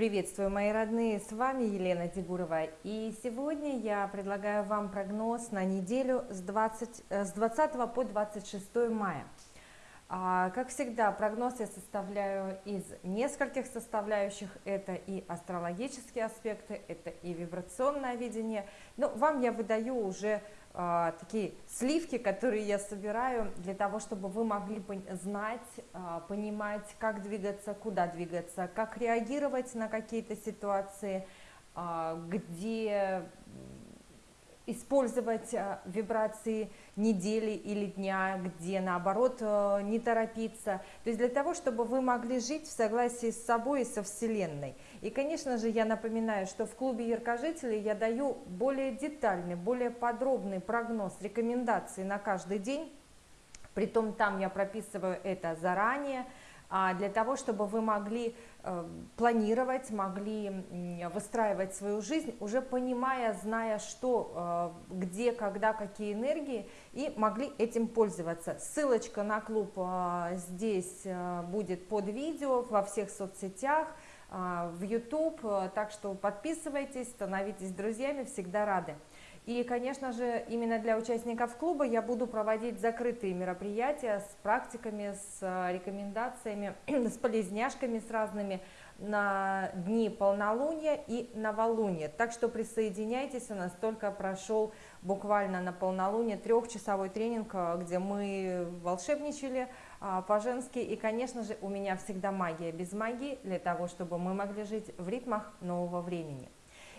Приветствую, мои родные, с вами Елена Дегурова. И сегодня я предлагаю вам прогноз на неделю с, 20, э, с 20 по 26 мая. А, как всегда, прогноз я составляю из нескольких составляющих. Это и астрологические аспекты, это и вибрационное видение. Но вам я выдаю уже а, такие сливки, которые я собираю для того, чтобы вы могли знать, а, понимать, как двигаться, куда двигаться, как реагировать на какие-то ситуации, а, где использовать а, вибрации недели или дня, где наоборот э, не торопиться. То есть для того, чтобы вы могли жить в согласии с собой и со Вселенной. И, конечно же, я напоминаю, что в клубе яркожителей я даю более детальный, более подробный прогноз, рекомендации на каждый день. Притом там я прописываю это заранее, для того, чтобы вы могли э, планировать, могли выстраивать свою жизнь, уже понимая, зная, что, э, где, когда, какие энергии, и могли этим пользоваться. Ссылочка на клуб э, здесь будет под видео во всех соцсетях, в YouTube, так что подписывайтесь, становитесь друзьями, всегда рады. И, конечно же, именно для участников клуба я буду проводить закрытые мероприятия с практиками, с э, рекомендациями, с полезняшками с разными на дни полнолуния и новолуния. Так что присоединяйтесь, у нас только прошел буквально на полнолуние трехчасовой тренинг, э, где мы волшебничали а, по-женски. И, конечно же, у меня всегда магия без магии, для того, чтобы мы могли жить в ритмах нового времени.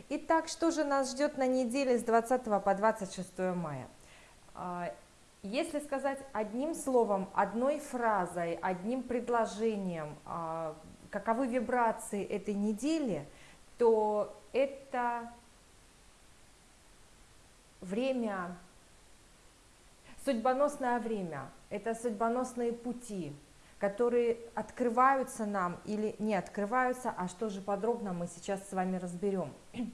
Итак, что же нас ждет на неделе с 20 по 26 мая? А, если сказать одним словом, одной фразой, одним предложением, а, каковы вибрации этой недели, то это время, судьбоносное время, это судьбоносные пути, которые открываются нам или не открываются, а что же подробно мы сейчас с вами разберем.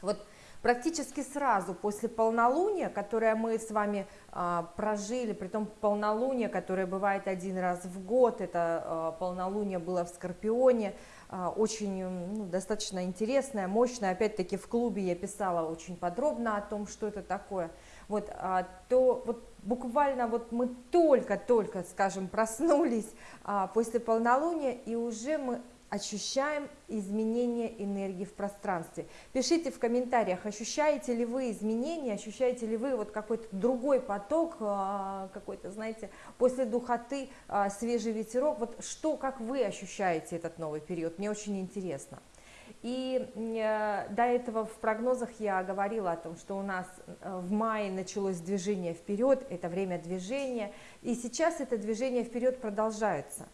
Вот практически сразу после полнолуния, которое мы с вами а, прожили, при том полнолуние, которое бывает один раз в год, это а, полнолуние было в Скорпионе, а, очень ну, достаточно интересное, мощное, опять-таки в клубе я писала очень подробно о том, что это такое, вот, а, то вот буквально вот мы только-только, скажем, проснулись а, после полнолуния, и уже мы ощущаем изменение энергии в пространстве. Пишите в комментариях, ощущаете ли вы изменения, ощущаете ли вы вот какой-то другой поток, а, какой-то, знаете, после духоты свежий ветерок, вот что, как вы ощущаете этот новый период, мне очень интересно. И э, до этого в прогнозах я говорила о том, что у нас э, в мае началось движение вперед, это время движения, и сейчас это движение вперед продолжается.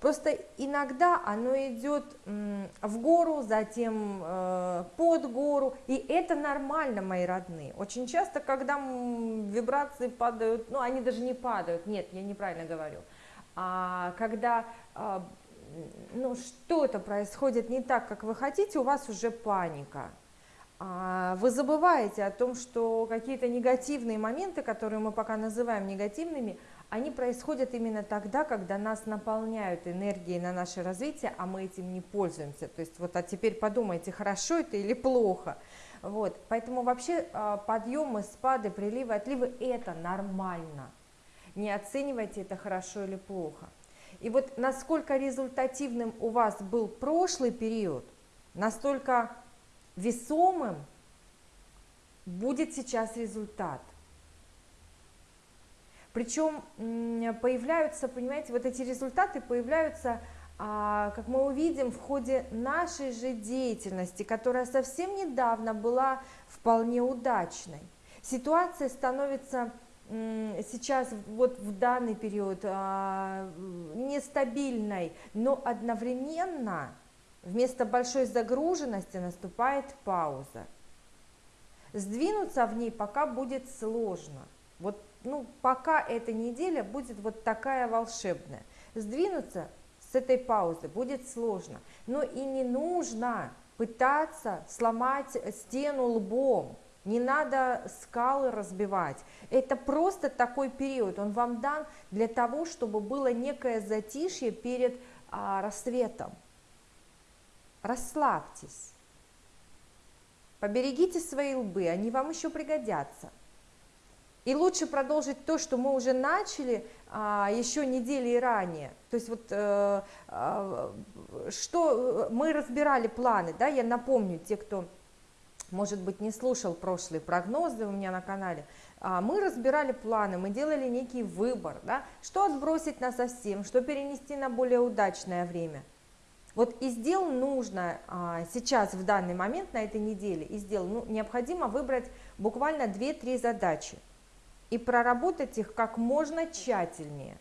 Просто иногда оно идет в гору, затем э, под гору, и это нормально, мои родные. Очень часто, когда вибрации падают, ну, они даже не падают, нет, я неправильно говорю, а когда а, ну, что-то происходит не так, как вы хотите, у вас уже паника. А, вы забываете о том, что какие-то негативные моменты, которые мы пока называем негативными, они происходят именно тогда, когда нас наполняют энергией на наше развитие, а мы этим не пользуемся. То есть вот, а теперь подумайте, хорошо это или плохо. Вот, поэтому вообще а, подъемы, спады, приливы, отливы – это нормально. Не оценивайте это хорошо или плохо. И вот насколько результативным у вас был прошлый период, настолько весомым будет сейчас результат – причем появляются, понимаете, вот эти результаты появляются, а, как мы увидим, в ходе нашей же деятельности, которая совсем недавно была вполне удачной. Ситуация становится сейчас вот в данный период а, нестабильной, но одновременно вместо большой загруженности наступает пауза. Сдвинуться в ней пока будет сложно. Вот ну, пока эта неделя будет вот такая волшебная. Сдвинуться с этой паузы будет сложно, но и не нужно пытаться сломать стену лбом, не надо скалы разбивать. Это просто такой период, он вам дан для того, чтобы было некое затишье перед а, рассветом. расслабьтесь. Поберегите свои лбы, они вам еще пригодятся. И лучше продолжить то, что мы уже начали а, еще недели ранее. То есть вот э, э, что мы разбирали планы, да, я напомню, те, кто, может быть, не слушал прошлые прогнозы у меня на канале, а, мы разбирали планы, мы делали некий выбор, да, что отбросить на совсем, что перенести на более удачное время. Вот из дел нужно а, сейчас, в данный момент, на этой неделе, из дел ну, необходимо выбрать буквально 2-3 задачи и проработать их как можно тщательнее.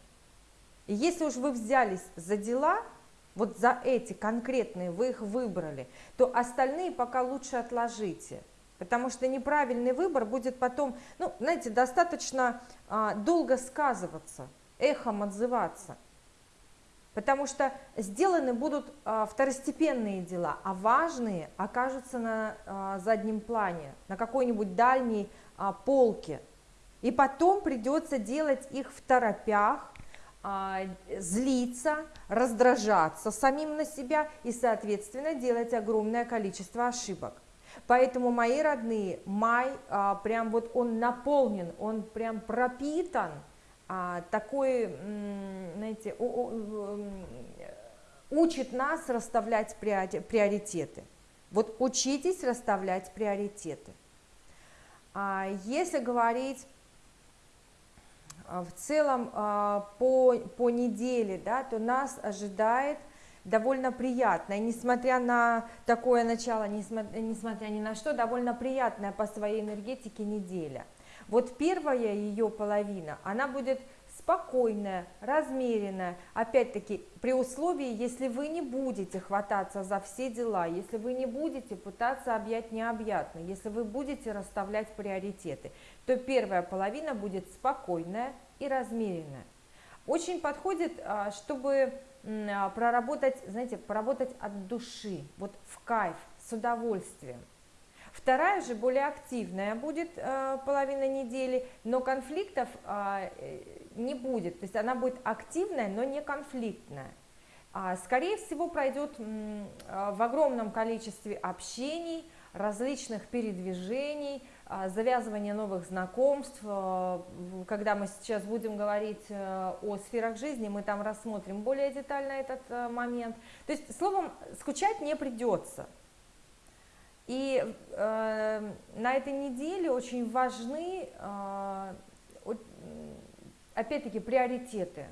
И если уж вы взялись за дела, вот за эти конкретные вы их выбрали, то остальные пока лучше отложите. Потому что неправильный выбор будет потом, ну, знаете, достаточно а, долго сказываться, эхом отзываться. Потому что сделаны будут а, второстепенные дела, а важные окажутся на а, заднем плане, на какой-нибудь дальней а, полке. И потом придется делать их в торопях, злиться, раздражаться самим на себя и, соответственно, делать огромное количество ошибок. Поэтому, мои родные, май а, прям вот он наполнен, он прям пропитан а, такой, знаете, учит нас расставлять приоритеты. Вот учитесь расставлять приоритеты. А если говорить а, в целом а, по, по неделе, да, то нас ожидает довольно приятное, несмотря на такое начало, несмотря, несмотря ни на что, довольно приятная по своей энергетике неделя. Вот первая ее половина, она будет спокойная, размеренная, опять-таки при условии, если вы не будете хвататься за все дела, если вы не будете пытаться объять необъятно, если вы будете расставлять приоритеты, то первая половина будет спокойная и размеренная. Очень подходит, а, чтобы а, проработать, знаете, поработать от души, вот в кайф, с удовольствием. Вторая же более активная будет э, половина недели, но конфликтов э, не будет, то есть она будет активная, но не конфликтная. А, скорее всего, пройдет в огромном количестве общений, различных передвижений, э, завязывания новых знакомств. Э, когда мы сейчас будем говорить э, о сферах жизни, мы там рассмотрим более детально этот э, момент. То есть, словом, скучать не придется. И э, на этой неделе очень важны, э, опять-таки, приоритеты.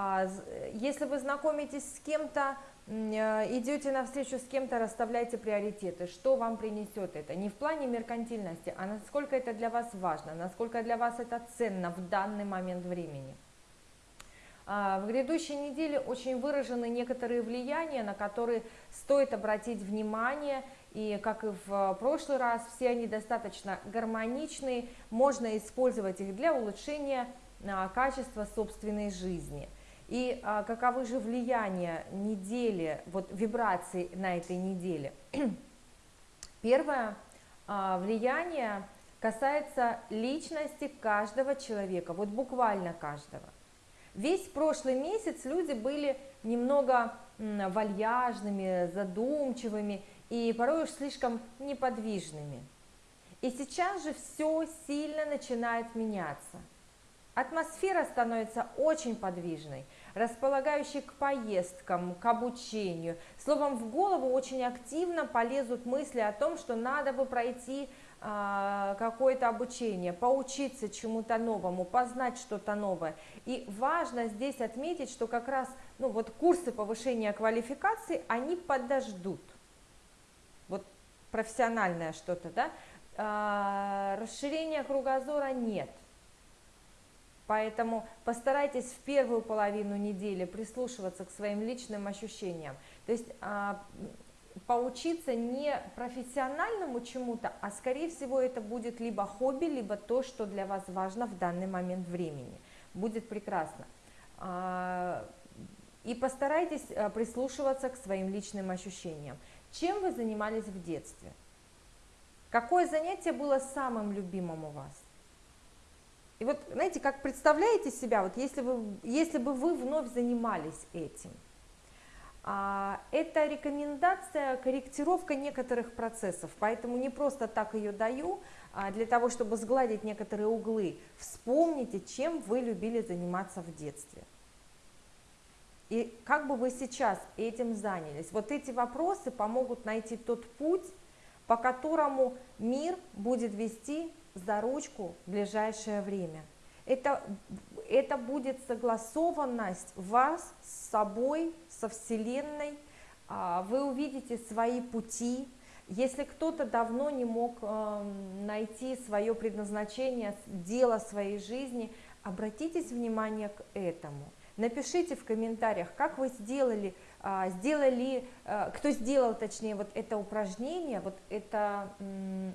А, если вы знакомитесь с кем-то, идете навстречу с кем-то, расставляйте приоритеты. Что вам принесет это? Не в плане меркантильности, а насколько это для вас важно, насколько для вас это ценно в данный момент времени. А, в грядущей неделе очень выражены некоторые влияния, на которые стоит обратить внимание – и как и в прошлый раз, все они достаточно гармоничные, можно использовать их для улучшения а, качества собственной жизни. И а, каковы же влияния недели, вот вибраций на этой неделе? Первое а, влияние касается личности каждого человека, вот буквально каждого. Весь прошлый месяц люди были немного вальяжными, задумчивыми, и порой уж слишком неподвижными. И сейчас же все сильно начинает меняться. Атмосфера становится очень подвижной, располагающей к поездкам, к обучению. Словом, в голову очень активно полезут мысли о том, что надо бы пройти э, какое-то обучение, поучиться чему-то новому, познать что-то новое. И важно здесь отметить, что как раз ну, вот курсы повышения квалификации, они подождут профессиональное что-то, да, а, расширения кругозора нет. Поэтому постарайтесь в первую половину недели прислушиваться к своим личным ощущениям. То есть а, поучиться не профессиональному чему-то, а скорее всего это будет либо хобби, либо то, что для вас важно в данный момент времени. Будет прекрасно. А, и постарайтесь прислушиваться к своим личным ощущениям. Чем вы занимались в детстве? Какое занятие было самым любимым у вас? И вот, знаете, как представляете себя, вот если, вы, если бы вы вновь занимались этим? а, это рекомендация, корректировка некоторых процессов, поэтому не просто так ее даю, а для того, чтобы сгладить некоторые углы. Вспомните, чем вы любили заниматься в детстве. И как бы вы сейчас этим занялись. Вот эти вопросы помогут найти тот путь, по которому мир будет вести за ручку в ближайшее время. Это, это будет согласованность вас с собой, со Вселенной. А, вы увидите свои пути. Если кто-то давно не мог эм, найти свое предназначение, дело своей жизни, обратитесь внимание к этому. Напишите в комментариях, как вы сделали, сделали, э, кто сделал, точнее, вот это упражнение, вот это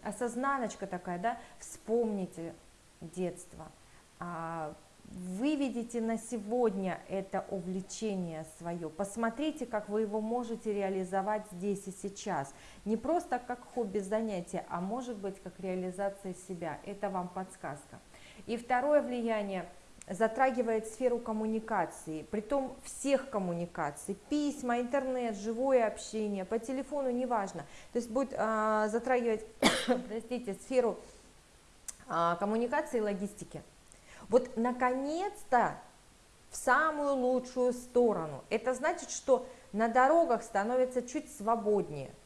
осознаночка такая, да, вспомните детство, а, выведите на сегодня это увлечение свое, посмотрите, как вы его можете реализовать здесь и сейчас, не просто как хобби занятие, а может быть как реализация себя, это вам подсказка. И второе влияние – затрагивает сферу коммуникации, притом всех коммуникаций, письма, интернет, живое общение, по телефону, неважно. То есть будет а, затрагивать, простите, сферу а, коммуникации и логистики. Вот наконец-то в самую лучшую сторону. Это значит, что на дорогах становится чуть свободнее –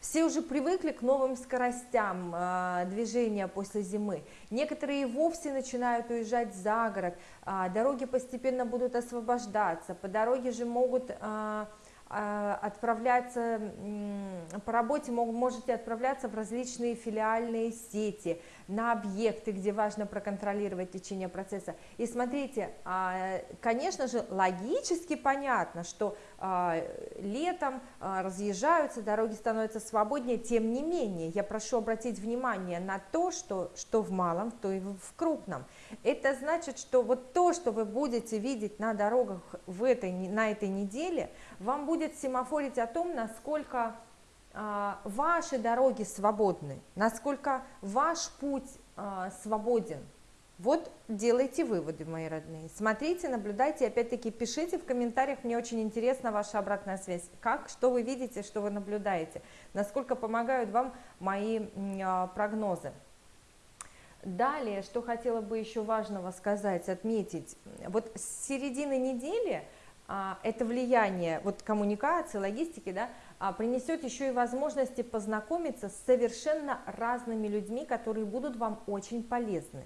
все уже привыкли к новым скоростям э, движения после зимы. Некоторые вовсе начинают уезжать за город. Э, дороги постепенно будут освобождаться. По дороге же могут э, а, отправляться по работе, можете отправляться в различные филиальные сети, на объекты, где важно проконтролировать течение процесса. И смотрите, а, конечно же, логически понятно, что а, летом разъезжаются, дороги становятся свободнее, тем не менее, я прошу обратить внимание на то, что, что в малом, то и в крупном. Это значит, что вот то, что вы будете видеть на дорогах в этой, на этой неделе, вам будет семафорить о том, насколько а, ваши дороги свободны, насколько ваш путь а, свободен. Вот делайте выводы, мои родные. Смотрите, наблюдайте, опять-таки пишите в комментариях, мне очень интересна ваша обратная связь. Как, что вы видите, что вы наблюдаете, насколько помогают вам мои а, прогнозы. Далее, что хотела бы еще важного сказать, отметить, вот с середины недели а, это влияние вот коммуникации, логистики, да, а, принесет еще и возможности познакомиться с совершенно разными людьми, которые будут вам очень полезны.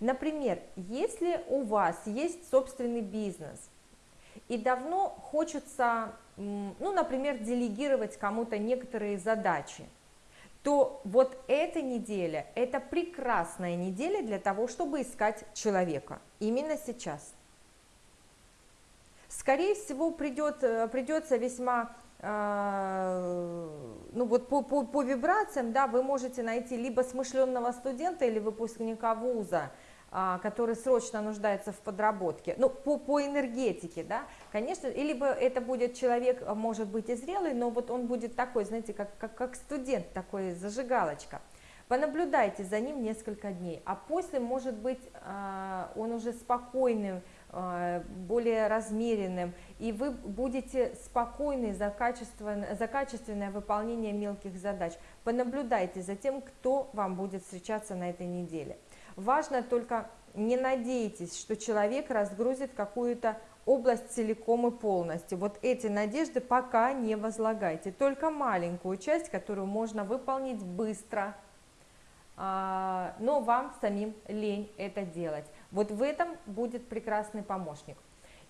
Например, если у вас есть собственный бизнес и давно хочется, ну, например, делегировать кому-то некоторые задачи, то вот эта неделя – это прекрасная неделя для того, чтобы искать человека именно сейчас. Скорее всего, придет, э, придется весьма, ну вот по, по, по вибрациям, да, вы можете найти либо смышленного студента или выпускника вуза, а, который срочно нуждается в подработке, ну, по, по энергетике, да, конечно, либо это будет человек, а, может быть, и зрелый, но вот он будет такой, знаете, как, как, как студент, такой зажигалочка. Понаблюдайте за ним несколько дней, а после, может быть, а, он уже спокойным, более размеренным, и вы будете спокойны за качественное, за качественное выполнение мелких задач. Понаблюдайте за тем, кто вам будет встречаться на этой неделе. Важно только не надейтесь, что человек разгрузит какую-то область целиком и полностью. Вот эти надежды пока не возлагайте, только маленькую часть, которую можно выполнить быстро, а, но вам самим лень это делать. Вот в этом будет прекрасный помощник.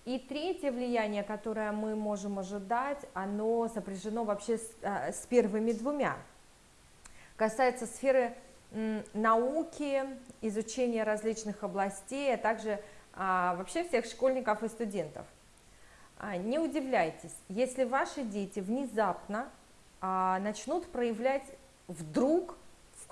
И третье влияние, которое мы можем ожидать, оно сопряжено вообще с, а, с первыми двумя. Касается сферы науки, изучения различных областей, а также а, вообще всех школьников и студентов. А, не удивляйтесь, если ваши дети внезапно а, начнут проявлять вдруг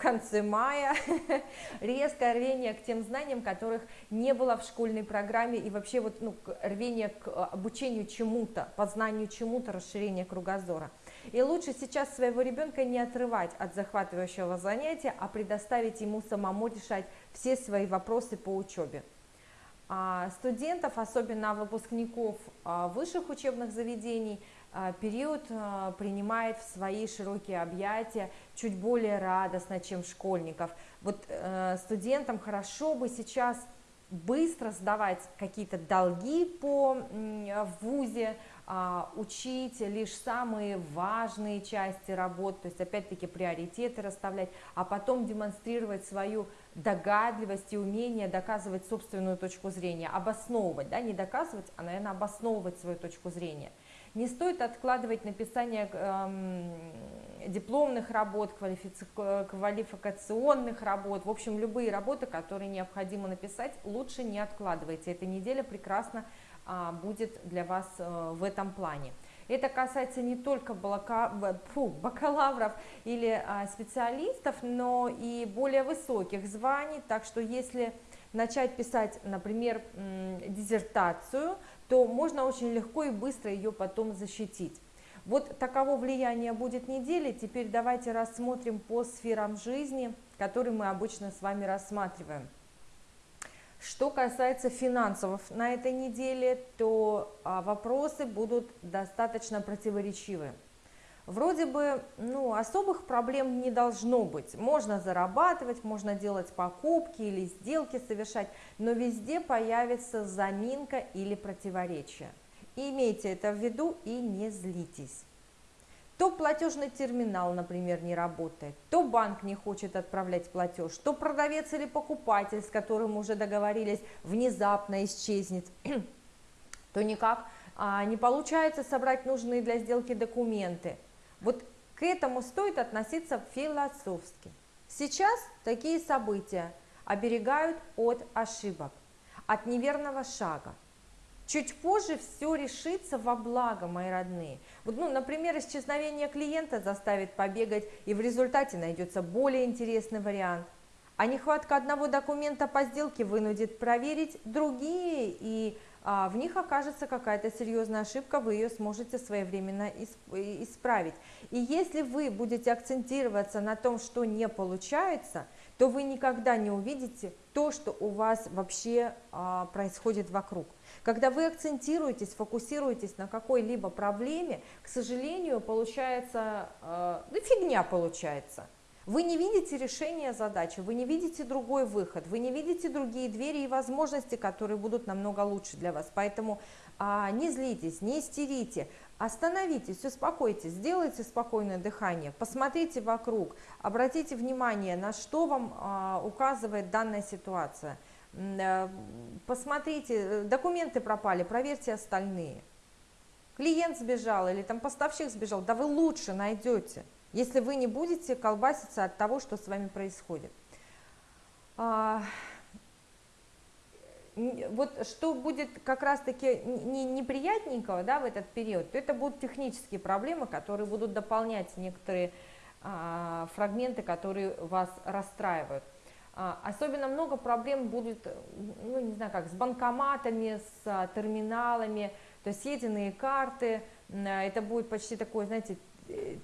конце мая резкое рвение к тем знаниям, которых не было в школьной программе, и вообще вот, ну, рвение к обучению чему-то, познанию чему-то, расширение кругозора – и лучше сейчас своего ребенка не отрывать от захватывающего занятия, а предоставить ему самому решать все свои вопросы по учебе. а студентов, особенно выпускников а, высших учебных заведений, период принимает в свои широкие объятия чуть более радостно, чем школьников. Вот э, студентам хорошо бы сейчас быстро сдавать какие-то долги по ВУЗе, а, учить лишь самые важные части работ, то есть опять-таки приоритеты расставлять, а потом демонстрировать свою догадливость и умение доказывать собственную точку зрения, обосновывать, да, не доказывать, а, наверное, обосновывать свою точку зрения. Не стоит откладывать написание эм, дипломных работ, квалификационных работ, в общем, любые работы, которые необходимо написать, лучше не откладывайте. Эта неделя прекрасно а, будет для вас э, в этом плане. Это касается не только бакалавров или а, специалистов, но и более высоких званий, так что если начать писать, например, диссертацию, то можно очень легко и быстро ее потом защитить. Вот таково влияние будет недели. Теперь давайте рассмотрим по сферам жизни, которые мы обычно с вами рассматриваем. Что касается финансов на этой неделе, то а, вопросы будут достаточно противоречивы. Вроде бы ну, особых проблем не должно быть. Можно зарабатывать, можно делать покупки или сделки совершать, но везде появится заминка или противоречие. Имейте это в виду и не злитесь то платежный терминал, например, не работает, то банк не хочет отправлять платеж, то продавец или покупатель, с которым уже договорились, внезапно исчезнет, то никак а, не получается собрать нужные для сделки документы. Вот к этому стоит относиться философски. Сейчас такие события оберегают от ошибок, от неверного шага. Чуть позже все решится во благо, мои родные. Вот, ну, например, исчезновение клиента заставит побегать, и в результате найдется более интересный вариант. А нехватка одного документа по сделке вынудит проверить другие, и в них окажется какая-то серьезная ошибка, вы ее сможете своевременно исправить. И если вы будете акцентироваться на том, что не получается, то вы никогда не увидите то, что у вас вообще а, происходит вокруг. Когда вы акцентируетесь, фокусируетесь на какой-либо проблеме, к сожалению, получается, э, ну, фигня получается. Вы не видите решения задачи, вы не видите другой выход, вы не видите другие двери и возможности, которые будут намного лучше для вас. Поэтому а, не злитесь, не истерите, остановитесь, успокойтесь, сделайте спокойное дыхание, посмотрите вокруг, обратите внимание, на что вам а, указывает данная ситуация – Э, посмотрите, э, документы пропали, проверьте остальные. Клиент сбежал или там поставщик сбежал, да вы лучше найдете, если вы не будете колбаситься от того, что с вами происходит. А, вот что будет как раз-таки неприятненького да, в этот период, то это будут технические проблемы, которые будут дополнять некоторые а, фрагменты, которые вас расстраивают. А, особенно много проблем будет, ну не знаю как, с банкоматами, с а, терминалами, то есть съеденные карты, а, это будет почти такое, знаете,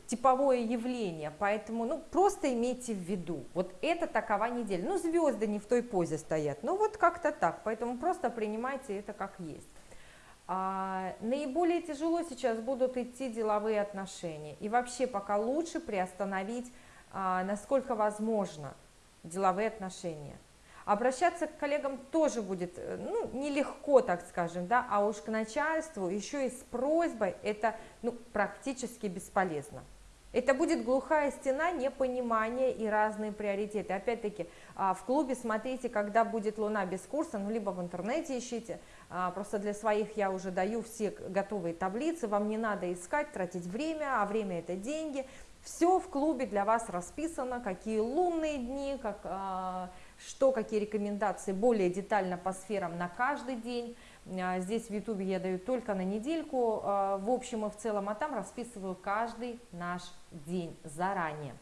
типовое явление, поэтому, ну, просто имейте в виду, вот это такова неделя, ну, звезды не в той позе стоят, ну, вот как-то так, поэтому просто принимайте это как есть. А, наиболее тяжело сейчас будут идти деловые отношения, и вообще пока лучше приостановить, а, насколько возможно, деловые отношения. Обращаться к коллегам тоже будет э, ну, нелегко, так скажем, да, а уж к начальству еще и с просьбой это ну, практически бесполезно. Это будет глухая стена непонимания и разные приоритеты. Опять-таки, а, в клубе смотрите, когда будет луна без курса, ну, либо в интернете ищите. А, просто для своих я уже даю все готовые таблицы, вам не надо искать, тратить время, а время это деньги. Все в клубе для вас расписано, какие лунные дни, как, а, что, какие рекомендации более детально по сферам на каждый день. А, здесь в YouTube я даю только на недельку, а, в общем и в целом, а там расписываю каждый наш день заранее.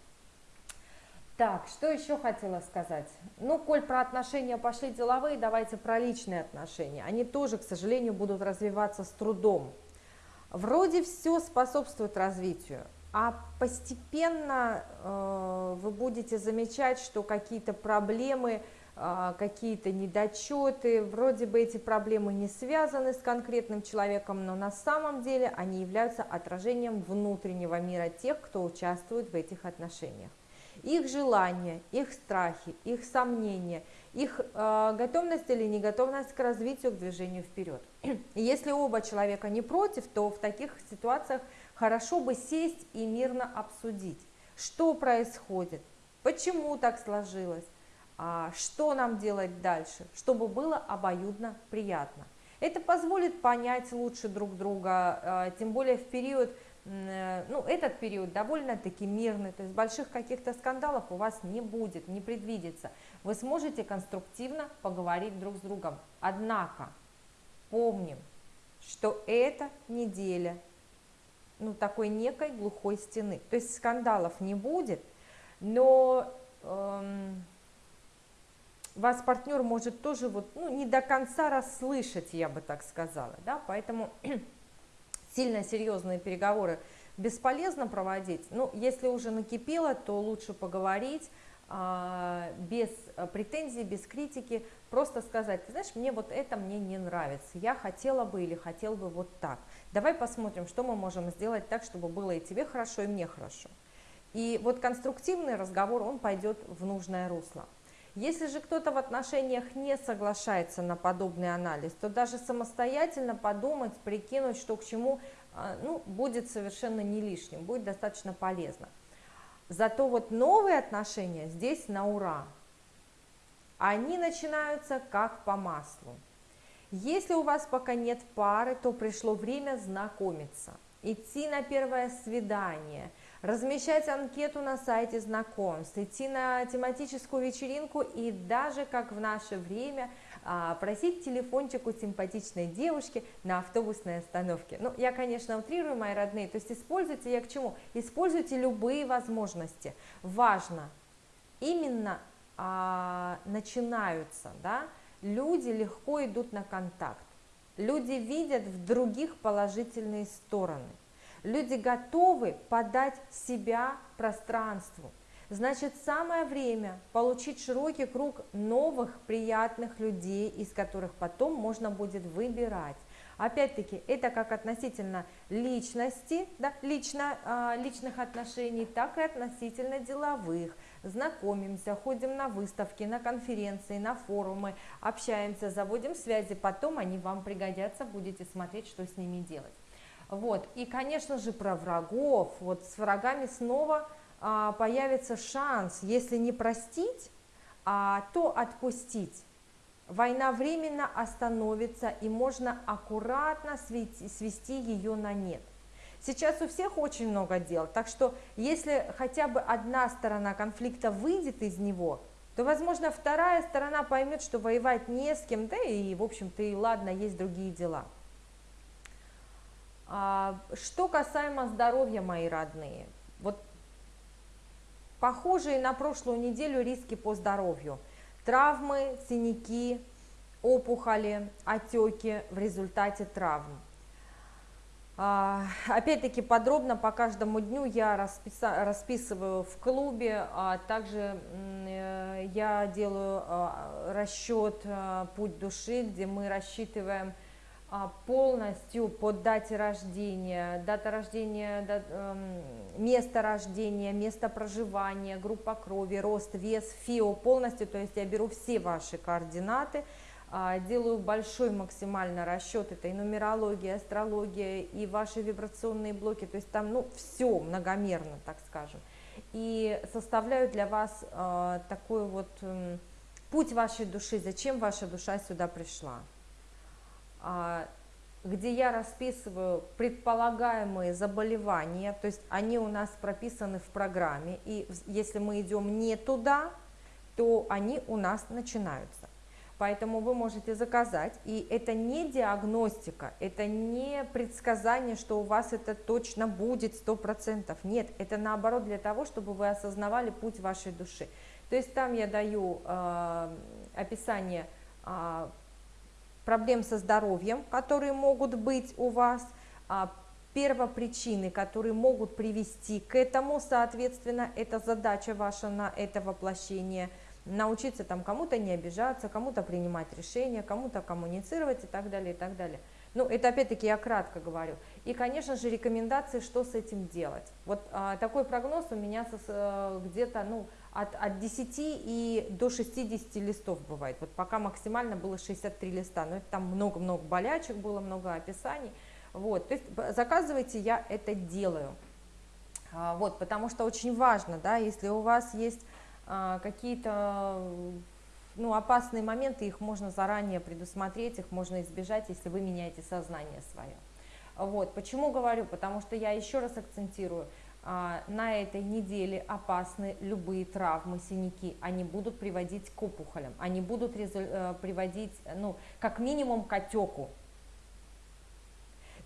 Так, что еще хотела сказать? Ну, коль про отношения пошли деловые, давайте про личные отношения. Они тоже, к сожалению, будут развиваться с трудом. Вроде все способствует развитию, а постепенно э, вы будете замечать, что какие-то проблемы а, какие-то недочеты, вроде бы эти проблемы не связаны с конкретным человеком, но на самом деле они являются отражением внутреннего мира тех, кто участвует в этих отношениях. Их желания, их страхи, их сомнения, их э, готовность или неготовность к развитию, к движению вперед. Если оба человека не против, то в таких ситуациях хорошо бы сесть и мирно обсудить, что происходит, почему так сложилось, а что нам делать дальше, чтобы было обоюдно приятно. Это позволит понять лучше друг друга, а, тем более в период, э, ну, этот период довольно-таки мирный, то есть больших каких-то скандалов у вас не будет, не предвидится. Вы сможете конструктивно поговорить друг с другом. Однако, помним, что эта неделя, ну, такой некой глухой стены, то есть скандалов не будет, но... Эм, вас партнер может тоже вот, ну, не до конца расслышать, я бы так сказала, да, поэтому сильно серьезные переговоры бесполезно проводить, ну, если уже накипело, то лучше поговорить, без претензий, без критики, просто сказать, ты знаешь, мне вот это мне не нравится, я хотела бы или хотел бы вот так. Давай посмотрим, что мы можем сделать так, чтобы было и тебе хорошо, и мне хорошо. И вот конструктивный разговор, он пойдет в нужное русло. Если же кто-то в отношениях не соглашается на подобный анализ, то даже самостоятельно подумать, прикинуть, что к чему, а, ну, будет совершенно не лишним, будет достаточно полезно. Зато вот новые отношения здесь на ура. Они начинаются как по маслу. Если у вас пока нет пары, то пришло время знакомиться, идти на первое свидание – размещать анкету на сайте знакомств, идти на тематическую вечеринку и даже, как в наше время, просить телефончик у симпатичной девушки на автобусной остановке. Ну, я, конечно, утрирую, мои родные, то есть используйте, я к чему? Используйте любые возможности. Важно, именно а, начинаются, да, люди легко идут на контакт, люди видят в других положительные стороны – Люди готовы подать себя пространству. Значит, самое время получить широкий круг новых приятных людей, из которых потом можно будет выбирать. Опять-таки, это как относительно личности, да, лично, э, личных отношений, так и относительно деловых. Знакомимся, ходим на выставки, на конференции, на форумы, общаемся, заводим связи, потом они вам пригодятся, будете смотреть, что с ними делать. Вот. И, конечно же, про врагов. Вот с врагами снова появится шанс, если не простить, а, то отпустить. Война временно остановится, и можно аккуратно свести, свести ее на нет. Сейчас у всех очень много дел, так что если хотя бы одна сторона конфликта выйдет из него, то, возможно, вторая сторона поймет, что воевать не с кем, да и, в общем-то, и ладно, есть другие дела. А, что касаемо здоровья, мои родные, вот похожие на прошлую неделю риски по здоровью. Травмы, синяки, опухоли, отеки в результате травм. А, опять-таки подробно по каждому дню я расписываю в клубе, а также э, я делаю расчет «Путь души», где мы рассчитываем а, полностью по дате рождения, дата рождения, эм, место рождения, место проживания, группа крови, рост, вес, ФИО полностью, то есть я беру все ваши координаты, э, делаю большой максимально расчет, это и нумерология, астрология, и ваши вибрационные блоки, то есть там ну, все многомерно, так скажем, и составляю для вас э, такой вот э, путь вашей души, зачем ваша душа сюда пришла. А, где я расписываю предполагаемые заболевания, то есть они у нас прописаны в программе, и если мы идем не туда, то они у нас начинаются. Поэтому вы можете заказать, и это не диагностика, это не предсказание, что у вас это точно будет 100%. Нет, это наоборот для того, чтобы вы осознавали путь вашей души. То есть там я даю э, описание э, проблем со здоровьем, которые могут быть у вас, а, первопричины, которые могут привести к этому, соответственно, это задача ваша на это воплощение. научиться там кому-то не обижаться, кому-то принимать решения, кому-то коммуницировать и так далее, и так далее. Ну, это опять-таки я кратко говорю. И, конечно же, рекомендации, что с этим делать. Вот а, такой прогноз у меня э, где-то, ну, от, от 10 и до 60 листов бывает. Вот пока максимально было 63 листа, но это там много-много болячек было, много описаний. Вот, то есть заказывайте, я это делаю. А, вот, потому что очень важно, да, если у вас есть а, какие-то ну, опасные моменты, их можно заранее предусмотреть, их можно избежать, если вы меняете сознание свое. Вот, почему говорю? Потому что я еще раз акцентирую, на этой неделе опасны любые травмы, синяки, они будут приводить к опухолям, они будут э, приводить, ну, как минимум к отеку.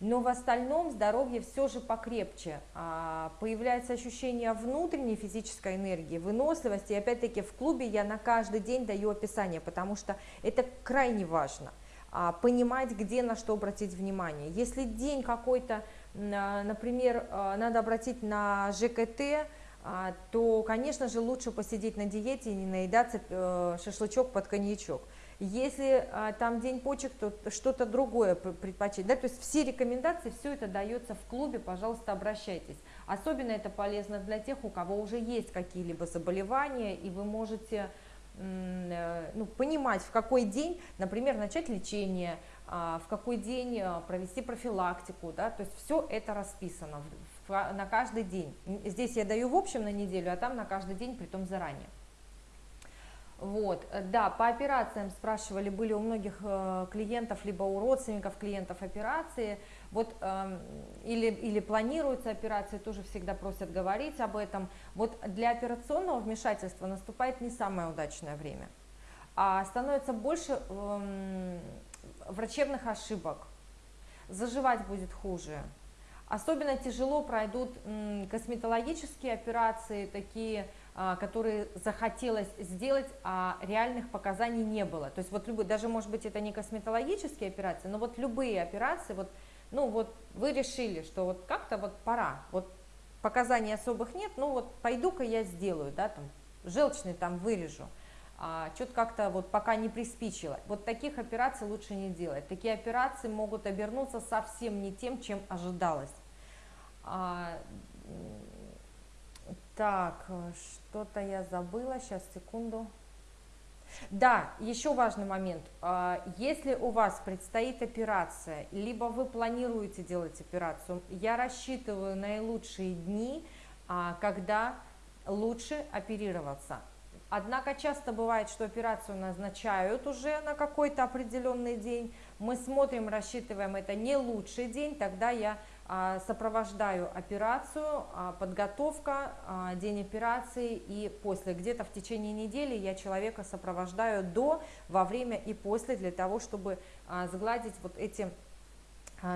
Но в остальном здоровье все же покрепче. А, появляется ощущение внутренней физической энергии, выносливости. И опять-таки в клубе я на каждый день даю описание, потому что это крайне важно. А, понимать, где на что обратить внимание. Если день какой-то а, например, а, надо обратить на ЖКТ, а, то, конечно же, лучше посидеть на диете и не наедаться э, шашлычок под коньячок. Если там день почек, то что-то другое предпочесть. Да? То есть все рекомендации, все это дается в клубе, пожалуйста, обращайтесь. Особенно это полезно для тех, у кого уже есть какие-либо заболевания, и вы можете э, ну, понимать, в какой день, например, начать лечение, а, в какой день а, провести профилактику, да, то есть все это расписано на каждый день. Здесь я даю в общем на неделю, а там на каждый день, при том заранее. Вот, да, по операциям спрашивали, были у многих э, клиентов, либо у родственников клиентов операции, вот, э, или, или планируются операции, тоже всегда просят говорить об этом. Вот для операционного вмешательства наступает не самое удачное время, а становится больше э, врачебных ошибок, заживать будет хуже. Особенно тяжело пройдут косметологические операции, такие, а, которые захотелось сделать, а реальных показаний не было. То есть вот любые, даже может быть это не косметологические операции, но вот любые операции, вот, ну вот вы решили, что вот как-то вот пора, вот показаний особых нет, ну вот пойду-ка я сделаю, да, там, желчный там вырежу а, что-то как-то вот пока не приспичило. Вот таких операций лучше не делать. Такие операции могут обернуться совсем не тем, чем ожидалось. А, так, что-то я забыла, сейчас, секунду. Да, еще важный момент. А, если у вас предстоит операция, либо вы планируете делать операцию, я рассчитываю наилучшие дни, а, когда лучше оперироваться. Однако часто бывает, что операцию назначают уже на какой-то определенный день. Мы смотрим, рассчитываем, это не лучший день, тогда я а, сопровождаю операцию, а, подготовка, а, день операции и после. Где-то в течение недели я человека сопровождаю до, во время и после, для того, чтобы сгладить вот эти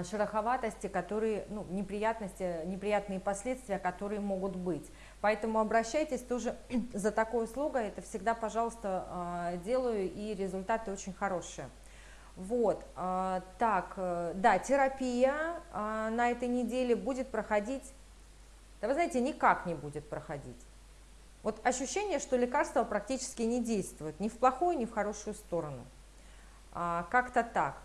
шероховатости, которые, ну, неприятности, неприятные последствия, которые могут быть. Поэтому обращайтесь тоже за такой услугой, это всегда, пожалуйста, а, делаю, и результаты очень хорошие. Вот, а, так, э, да, терапия а, на этой неделе будет проходить, да вы знаете, никак не будет проходить. Вот ощущение, что лекарства практически не действуют, ни в плохую, ни в хорошую сторону. Как-то так.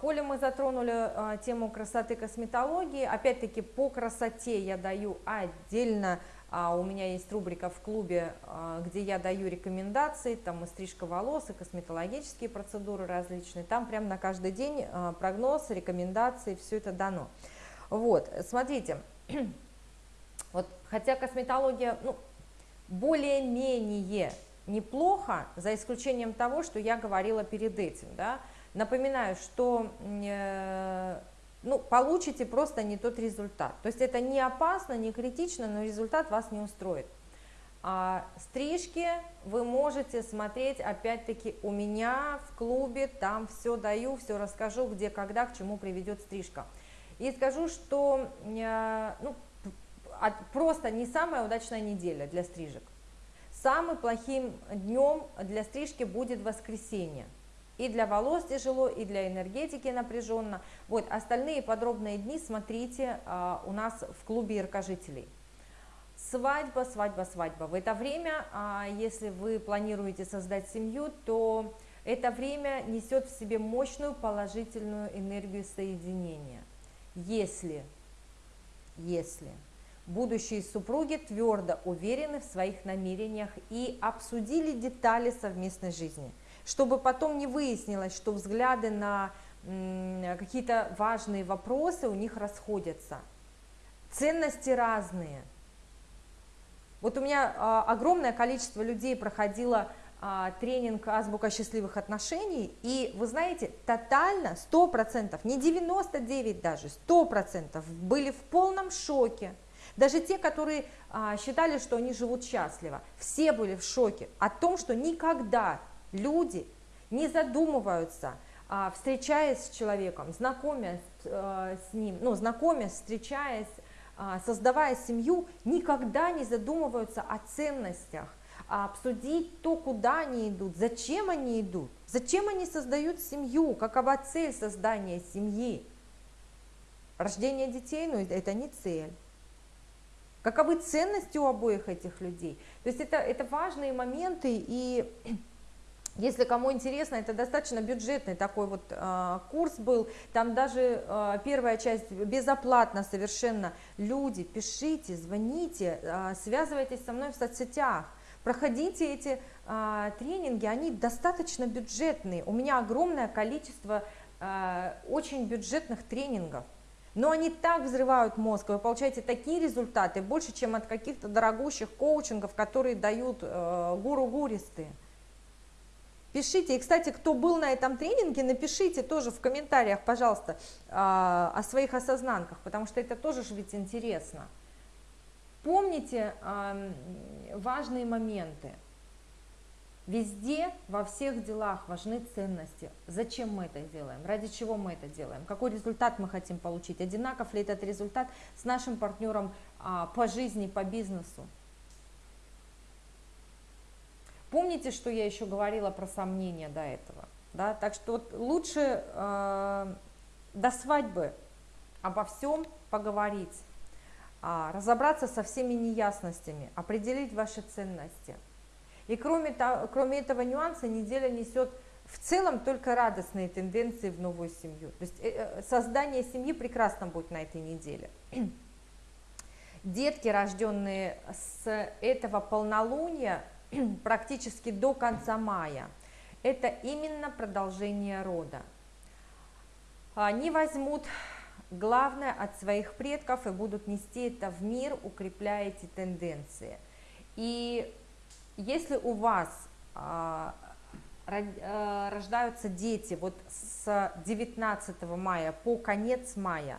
Коли мы затронули тему красоты косметологии, опять-таки по красоте я даю отдельно у меня есть рубрика в клубе, а, где я даю рекомендации, там и стрижка волос, и косметологические процедуры различные. Там прям на каждый день а, прогноз, рекомендации, все это дано. Вот, смотрите, вот, хотя косметология, ну, более-менее неплохо, за исключением того, что я говорила перед этим, да, Напоминаю, что э, ну, получите просто не тот результат. То есть это не опасно, не критично, но результат вас не устроит. А стрижки вы можете смотреть, опять-таки, у меня в клубе, там все даю, все расскажу, где, когда, к чему приведет стрижка. И скажу, что э, ну, просто не самая удачная неделя для стрижек. Самым плохим днем для стрижки будет воскресенье. И для волос тяжело, и для энергетики напряженно. Вот, остальные подробные дни смотрите а, у нас в клубе яркожителей. Свадьба, свадьба, свадьба. В это время, а, если вы планируете создать семью, то это время несет в себе мощную положительную энергию соединения. Если, если будущие супруги твердо уверены в своих намерениях и обсудили детали совместной жизни, чтобы потом не выяснилось, что взгляды на какие-то важные вопросы у них расходятся. Ценности разные. Вот у меня а, огромное количество людей проходило а, тренинг «Азбука счастливых отношений», и вы знаете, тотально, 100%, не 99 даже, 100% были в полном шоке. Даже те, которые а, считали, что они живут счастливо, все были в шоке о том, что никогда люди не задумываются, а, встречаясь с человеком, знакомясь а, с ним, ну, знакомясь, встречаясь, а, создавая семью, никогда не задумываются о ценностях, а обсудить то, куда они идут, зачем они идут, зачем они создают семью, какова цель создания семьи. Рождение детей, ну это не цель. Каковы ценности у обоих этих людей. То есть это, это важные моменты, и если кому интересно, это достаточно бюджетный такой вот э, курс был, там даже э, первая часть безоплатно совершенно. Люди, пишите, звоните, э, связывайтесь со мной в соцсетях. Проходите эти а, тренинги, они достаточно бюджетные. У меня огромное количество а, очень бюджетных тренингов. Но они так взрывают мозг, вы получаете такие результаты, больше, чем от каких-то дорогущих коучингов, которые дают э, гуру-гуристы. Пишите, и, кстати, кто был на этом тренинге, напишите тоже в комментариях, пожалуйста, э, о своих осознанках, потому что это тоже же ведь интересно. Помните э, важные моменты. Везде, во всех делах важны ценности. Зачем мы это делаем? Ради чего мы это делаем? Какой результат мы хотим получить? Одинаков ли этот результат с нашим партнером а, по жизни, по бизнесу? Помните, что я еще говорила про сомнения до этого? Да? Так что вот лучше э, до свадьбы обо всем поговорить а, разобраться со всеми неясностями, определить ваши ценности. И кроме, того, кроме этого нюанса неделя несет в целом только радостные тенденции в новую семью. То есть э, э, создание семьи прекрасно будет на этой неделе. Детки, рожденные с этого полнолуния практически до конца мая, это именно продолжение рода. Они возьмут главное от своих предков и будут нести это в мир, укрепляя эти тенденции. И если у вас а, а, рождаются дети вот с 19 мая по конец мая,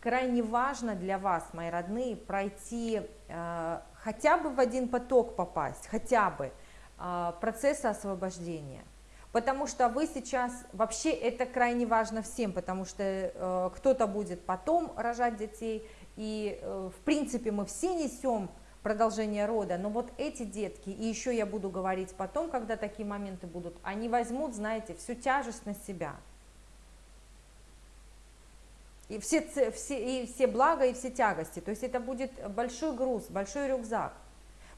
крайне важно для вас, мои родные, пройти а, хотя бы в один поток попасть, хотя бы а, процесса освобождения – потому что вы сейчас, вообще это крайне важно всем, потому что э, кто-то будет потом рожать детей, и э, в принципе мы все несем продолжение рода, но вот эти детки, и еще я буду говорить потом, когда такие моменты будут, они возьмут, знаете, всю тяжесть на себя. И все, все, и все блага, и все тягости. То есть это будет большой груз, большой рюкзак.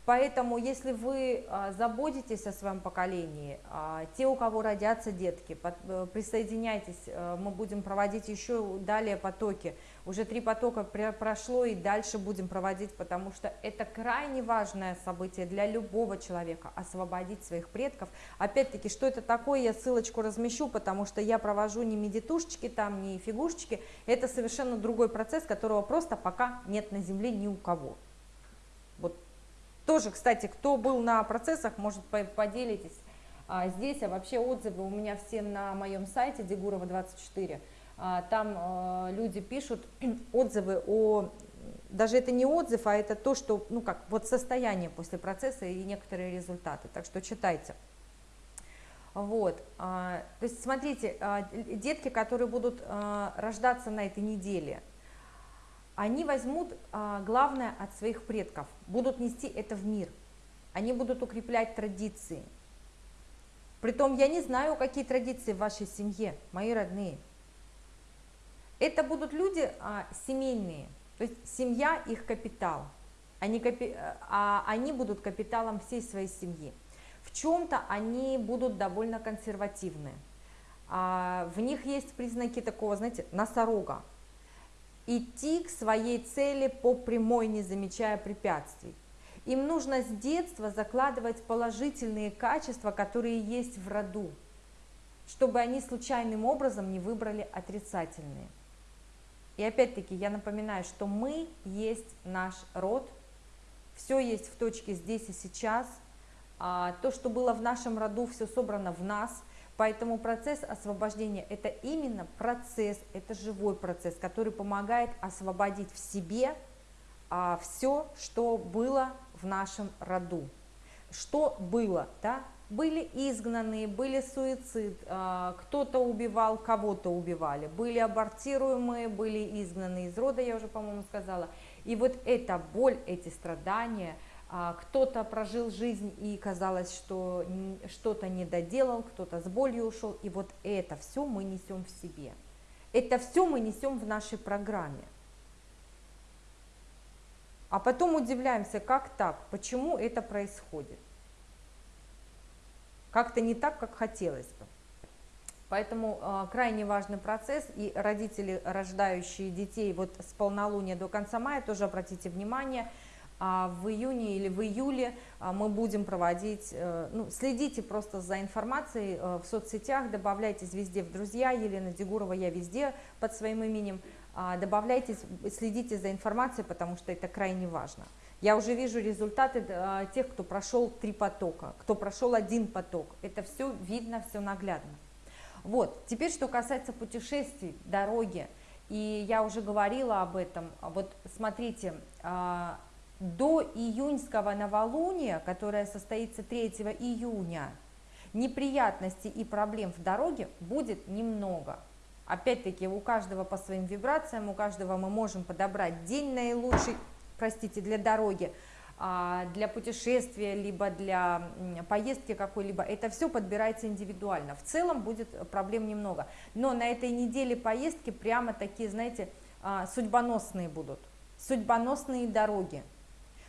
Поэтому, если вы а, заботитесь о своем поколении, а, те, у кого родятся детки, э, присоединяйтесь, э, мы будем проводить еще далее потоки. Уже три потока прошло и дальше будем проводить, потому что это крайне важное событие для любого человека, освободить своих предков. Опять-таки, что это такое, я ссылочку размещу, потому что я провожу не медитушечки там, не фигушечки, это совершенно другой процесс, которого просто пока нет на Земле ни у кого. Вот тоже, кстати, кто был на процессах, может поделитесь а, здесь, а вообще отзывы у меня все на моем сайте Дегурова24. А, там а, люди пишут отзывы о, даже это не отзыв, а это то, что, ну как, вот состояние после процесса и некоторые результаты, так что читайте. Вот, а, то есть смотрите, а, детки, которые будут а, рождаться на этой неделе, они возьмут а, главное от своих предков, будут нести это в мир, они будут укреплять традиции. Притом я не знаю, какие традиции в вашей семье, мои родные. Это будут люди а, семейные, то есть семья их капитал. они, а они будут капиталом всей своей семьи. В чем-то они будут довольно консервативны. А, в них есть признаки такого, знаете, носорога. Идти к своей цели по прямой, не замечая препятствий. Им нужно с детства закладывать положительные качества, которые есть в роду, чтобы они случайным образом не выбрали отрицательные. И опять-таки я напоминаю, что мы есть наш род, все есть в точке здесь и сейчас, а то, что было в нашем роду, все собрано в нас, поэтому процесс освобождения – это именно процесс, это живой процесс, который помогает освободить в себе а, все, что было в нашем роду. Что было, да? Были изгнанные, были суицид, а, кто-то убивал, кого-то убивали, были абортируемые, были изгнаны из рода, я уже, по-моему, сказала. И вот эта боль, эти страдания, а, кто-то прожил жизнь и казалось, что что-то не доделал, кто-то с болью ушел, и вот это все мы несем в себе. Это все мы несем в нашей программе. А потом удивляемся, как так, почему это происходит как-то не так, как хотелось бы. Поэтому э, крайне важный процесс, и родители, рождающие детей вот с полнолуния до конца мая, тоже обратите внимание, а в июне или в июле а, мы будем проводить, э, ну, следите просто за информацией э, в соцсетях, добавляйтесь везде в друзья, Елена Дегурова, я везде под своим именем, а, добавляйтесь, следите за информацией, потому что это крайне важно. Я уже вижу результаты э, тех, кто прошел три потока, кто прошел один поток. Это все видно, все наглядно. Вот, теперь что касается путешествий, дороги. И я уже говорила об этом. Вот смотрите, э, до июньского новолуния, которое состоится 3 июня, неприятностей и проблем в дороге будет немного. Опять-таки у каждого по своим вибрациям, у каждого мы можем подобрать день наилучший, простите, для дороги, а, для путешествия, либо для поездки какой-либо, это все подбирается индивидуально. В целом будет проблем немного. Но на этой неделе поездки прямо такие, знаете, а, судьбоносные будут, судьбоносные дороги.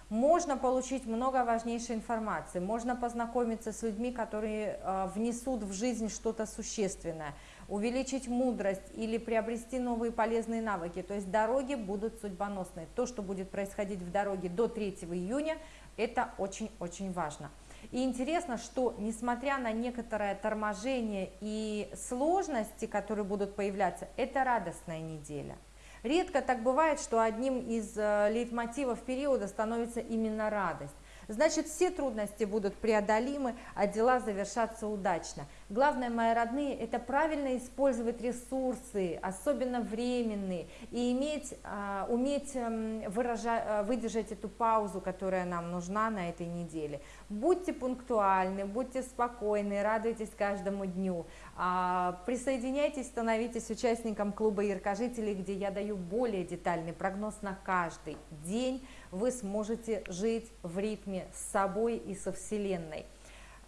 Можно получить много важнейшей информации, можно познакомиться с людьми, которые а, внесут в жизнь что-то существенное – увеличить мудрость или приобрести новые полезные навыки. То есть дороги будут судьбоносные. То, что будет происходить в дороге до 3 июня, это очень-очень важно. И интересно, что несмотря на некоторое торможение и сложности, которые будут появляться, это радостная неделя. Редко так бывает, что одним из э, лейтмотивов периода становится именно радость. Значит, все трудности будут преодолимы, а дела завершатся удачно. Главное, мои родные, это правильно использовать ресурсы, особенно временные, и иметь, а, уметь эм, выражать, э, выдержать эту паузу, которая нам нужна на этой неделе. Будьте пунктуальны, будьте спокойны, радуйтесь каждому дню. А, присоединяйтесь, становитесь участником клуба яркожителей, где я даю более детальный прогноз на каждый день. Вы сможете жить в ритме с собой и со Вселенной.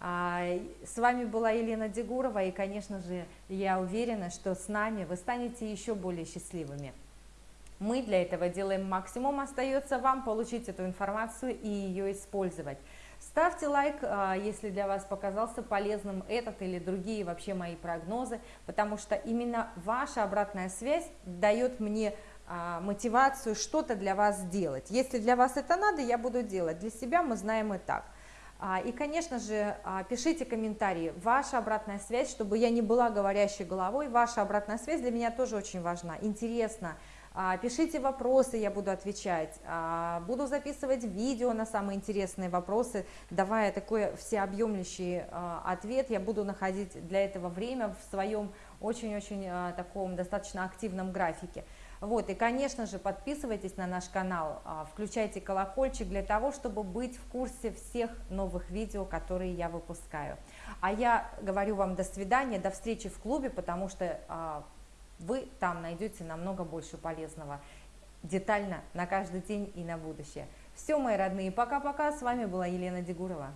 А, с вами была Елена Дегурова, и, конечно же, я уверена, что с нами вы станете еще более счастливыми. Мы для этого делаем максимум, остается вам получить эту информацию и ее использовать. Ставьте лайк, а, если для вас показался полезным этот или другие вообще мои прогнозы, потому что именно ваша обратная связь дает мне мотивацию что-то для вас сделать. Если для вас это надо, я буду делать. Для себя мы знаем и так. А, и, конечно же, а, пишите комментарии, ваша обратная связь, чтобы я не была говорящей головой, ваша обратная связь для меня тоже очень важна, интересно. А, пишите вопросы, я буду отвечать, буду записывать видео на самые интересные вопросы, давая такой всеобъемлющий ответ, я буду находить для этого время в своем очень-очень таком достаточно активном графике. Вот, и, конечно же, подписывайтесь на наш канал, а, включайте колокольчик для того, чтобы быть в курсе всех новых видео, которые я выпускаю. А я говорю вам до свидания, до встречи в клубе, потому что а, вы там найдете намного больше полезного детально на каждый день и на будущее. Все, мои родные, пока-пока, с вами была Елена Дегурова.